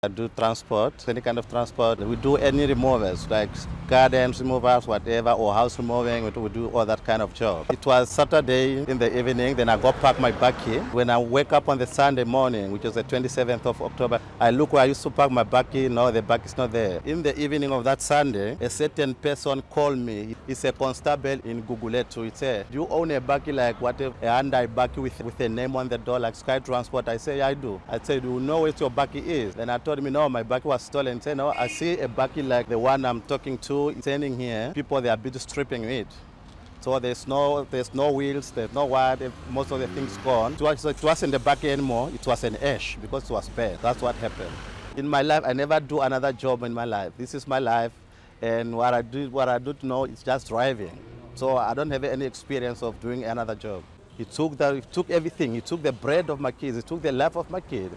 I do transport, any kind of transport. We do any removals, like gardens removals, whatever, or house removing. We do all that kind of job. It was Saturday in the evening, then I go park my bakkie. When I wake up on the Sunday morning, which was the 27th of October, I look where I used to park my bakkie. No, the bakkie is not there. In the evening of that Sunday, a certain person called me. He's a constable in Guguletu. He said, do you own a bakkie like what a Hyundai bakkie with, with a name on the door like Sky Transport? I say, I do. I said, do you know where your bakkie is? Then I told me, no, my bakkie was stolen. Said, no, I see a bakkie like the one I'm talking to standing here. People, they are bit stripping it. So there's no, there's no wheels, there's no wire, most of the things gone. It, was, it wasn't the bakkie anymore, it was an ash because it was bad. That's what happened. In my life, I never do another job in my life. This is my life, and what I do, what I do know is just driving. So I don't have any experience of doing another job. He took, the, he took everything. He took the bread of my kids. He took the life of my kid.